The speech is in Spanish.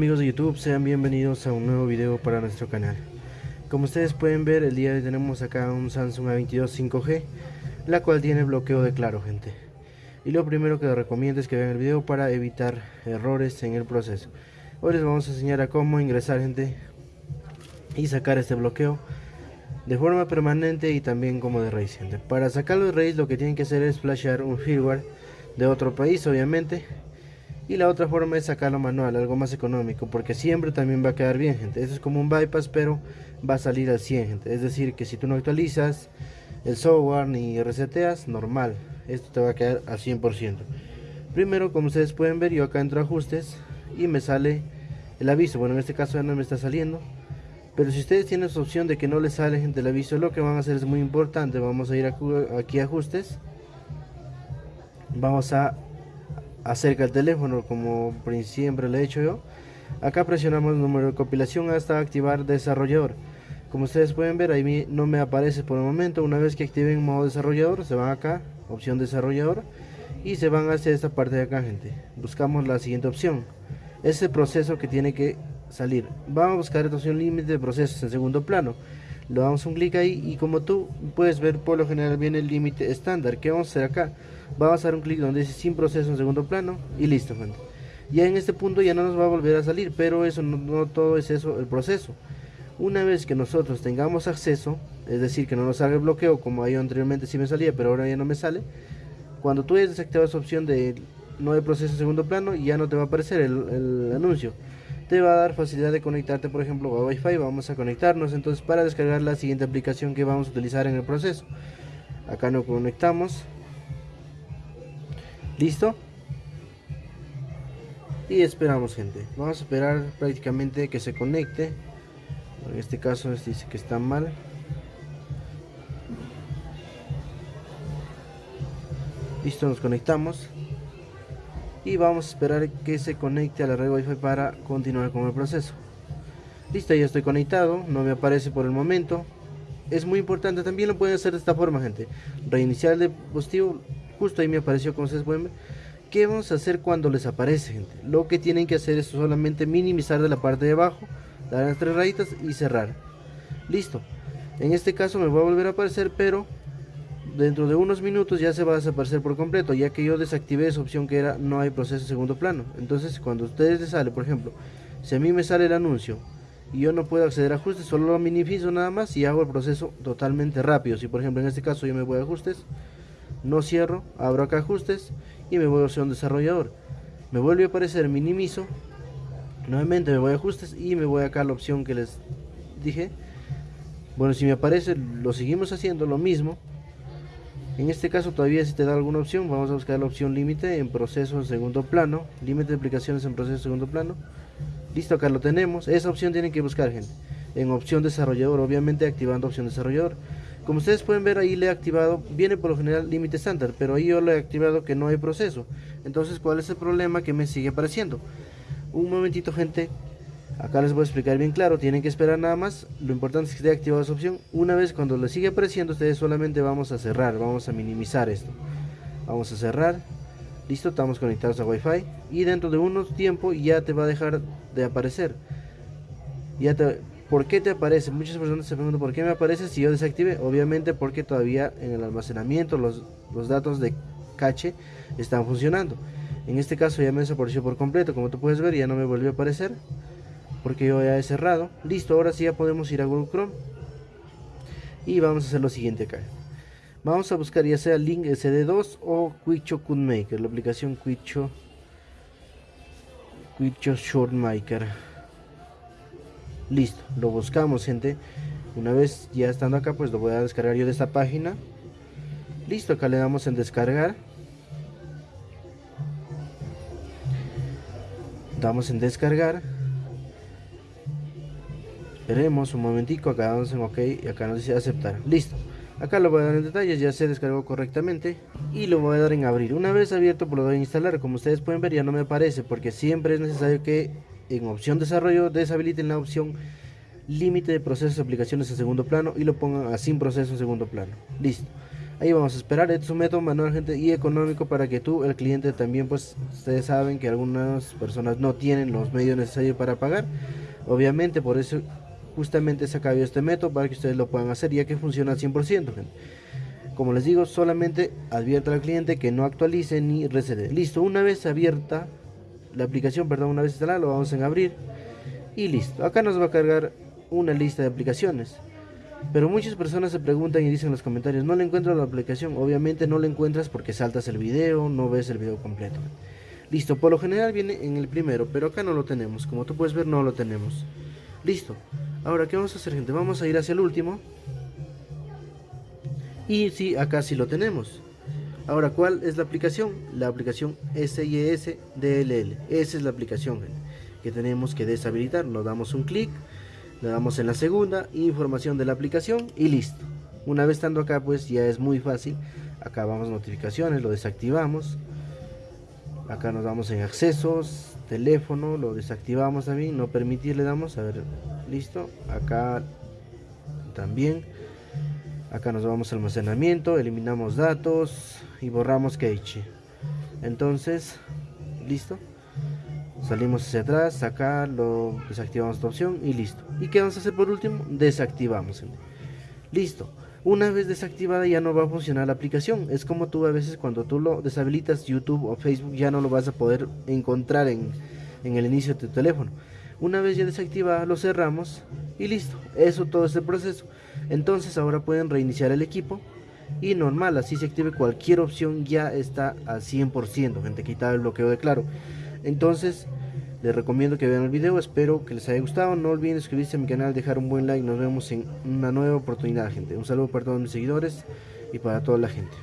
Amigos de YouTube, sean bienvenidos a un nuevo video para nuestro canal. Como ustedes pueden ver, el día de hoy tenemos acá un Samsung A22 5G, la cual tiene bloqueo de claro, gente. Y lo primero que les recomiendo es que vean el video para evitar errores en el proceso. Hoy les vamos a enseñar a cómo ingresar, gente, y sacar este bloqueo de forma permanente y también como de raíz, gente. Para sacarlo de raíz lo que tienen que hacer es flashear un firmware de otro país, obviamente y la otra forma es sacarlo manual, algo más económico, porque siempre también va a quedar bien, gente. Eso es como un bypass, pero va a salir al 100, gente. Es decir, que si tú no actualizas el software ni reseteas, normal. Esto te va a quedar al 100%. Primero, como ustedes pueden ver, yo acá entro a ajustes y me sale el aviso. Bueno, en este caso ya no me está saliendo. Pero si ustedes tienen esa opción de que no les sale el aviso, lo que van a hacer es muy importante. Vamos a ir aquí a ajustes. Vamos a acerca el teléfono como siempre le he hecho yo. Acá presionamos el número de compilación hasta activar desarrollador. Como ustedes pueden ver ahí no me aparece por el momento. Una vez que activen modo desarrollador se van acá opción desarrollador y se van hacia esta parte de acá gente. Buscamos la siguiente opción. Ese proceso que tiene que salir. Vamos a buscar esta opción límite de procesos en segundo plano. Le damos un clic ahí y como tú puedes ver por lo general viene el límite estándar que vamos a hacer acá vamos a dar un clic donde dice sin proceso en segundo plano y listo ya en este punto ya no nos va a volver a salir pero eso no, todo es eso el proceso. Una vez que nosotros tengamos acceso es decir que no nos salga el bloqueo como anteriormente sí me salía pero ahora ya no me sale cuando tú hayas desactivado esa opción de no hay proceso en segundo plano ya no te va a aparecer el, el anuncio. Te va a dar facilidad de conectarte por ejemplo a Wi-Fi vamos a conectarnos entonces para descargar la siguiente aplicación que vamos a utilizar en el proceso. Acá nos conectamos listo y esperamos gente. Vamos a esperar prácticamente que se conecte. En este caso dice que está mal. Listo nos conectamos. Y vamos a esperar que se conecte a la red wifi para continuar con el proceso. Listo ya estoy conectado. No me aparece por el momento. Es muy importante. También lo pueden hacer de esta forma gente. Reiniciar el dispositivo justo ahí me apareció pueden ver ¿Qué vamos a hacer cuando les aparece gente? Lo que tienen que hacer es solamente minimizar de la parte de abajo dar las tres rayitas y cerrar. Listo. En este caso me va a volver a aparecer pero dentro de unos minutos ya se va a desaparecer por completo ya que yo desactivé esa opción que era no hay proceso segundo plano. Entonces cuando a ustedes les sale por ejemplo si a mí me sale el anuncio y yo no puedo acceder a ajustes solo lo minimizo nada más y hago el proceso totalmente rápido. Si por ejemplo en este caso yo me voy a ajustes no cierro abro acá ajustes y me voy a opción desarrollador me vuelve a aparecer minimizo nuevamente me voy a ajustes y me voy acá a la opción que les dije bueno si me aparece lo seguimos haciendo lo mismo en este caso todavía si te da alguna opción, vamos a buscar la opción límite en proceso en segundo plano, límite de aplicaciones en proceso en segundo plano. Listo, acá lo tenemos. Esa opción tienen que buscar, gente. En opción desarrollador, obviamente activando opción desarrollador. Como ustedes pueden ver ahí le he activado, viene por lo general límite estándar, pero ahí yo le he activado que no hay proceso. Entonces, ¿cuál es el problema que me sigue apareciendo? Un momentito, gente, Acá les voy a explicar bien claro, tienen que esperar nada más, lo importante es que esté activada esa opción. Una vez cuando le sigue apareciendo, ustedes solamente vamos a cerrar, vamos a minimizar esto. Vamos a cerrar, listo, estamos conectados a Wi-Fi y dentro de unos tiempo ya te va a dejar de aparecer. Ya te, ¿Por qué te aparece? Muchas personas se preguntan por qué me aparece si yo desactive. Obviamente porque todavía en el almacenamiento los, los datos de cache están funcionando. En este caso ya me desapareció por completo, como tú puedes ver ya no me volvió a aparecer porque yo ya he cerrado listo ahora sí ya podemos ir a Google Chrome y vamos a hacer lo siguiente acá vamos a buscar ya sea link sd2 o Quicho Maker la aplicación Quicho Quicho Shortmaker listo lo buscamos gente una vez ya estando acá pues lo voy a descargar yo de esta página listo acá le damos en descargar damos en descargar Esperemos un momentico, acá damos en OK y acá nos dice aceptar. Listo. Acá lo voy a dar en detalles, ya se descargó correctamente y lo voy a dar en abrir. Una vez abierto pues lo doy a instalar, como ustedes pueden ver ya no me aparece porque siempre es necesario que en opción desarrollo deshabiliten la opción límite de procesos de aplicaciones en segundo plano y lo pongan a sin proceso en segundo plano. Listo. ahí vamos a esperar este es un método manual gente y económico para que tú el cliente también pues ustedes saben que algunas personas no tienen los medios necesarios para pagar obviamente por eso justamente se acabó este método para que ustedes lo puedan hacer ya que funciona al 100% gente. como les digo solamente advierta al cliente que no actualice ni recede listo una vez abierta la aplicación perdón una vez instalada lo vamos a abrir y listo acá nos va a cargar una lista de aplicaciones pero muchas personas se preguntan y dicen en los comentarios, no le encuentro la aplicación. Obviamente no la encuentras porque saltas el video, no ves el video completo. Listo, por lo general viene en el primero, pero acá no lo tenemos. Como tú puedes ver, no lo tenemos. Listo. Ahora, ¿qué vamos a hacer, gente? Vamos a ir hacia el último. Y sí, acá sí lo tenemos. Ahora, ¿cuál es la aplicación? La aplicación SIS DLL. Esa es la aplicación, que tenemos que deshabilitar. Nos damos un clic le damos en la segunda información de la aplicación y listo una vez estando acá pues ya es muy fácil acá vamos notificaciones lo desactivamos acá nos vamos en accesos teléfono lo desactivamos también no permitir le damos a ver listo acá también acá nos vamos a almacenamiento eliminamos datos y borramos cache entonces listo salimos hacia atrás, acá lo desactivamos esta opción y listo. ¿Y qué vamos a hacer por último? Desactivamos. Listo. Una vez desactivada ya no va a funcionar la aplicación. Es como tú a veces cuando tú lo deshabilitas YouTube o Facebook ya no lo vas a poder encontrar en, en el inicio de tu teléfono. Una vez ya desactivada lo cerramos y listo. Eso todo este proceso. Entonces ahora pueden reiniciar el equipo y normal, así se active cualquier opción ya está al 100%, gente, quitar el bloqueo de claro. Entonces, les recomiendo que vean el video, espero que les haya gustado. No olviden suscribirse a mi canal, dejar un buen like. Nos vemos en una nueva oportunidad, gente. Un saludo para todos mis seguidores y para toda la gente.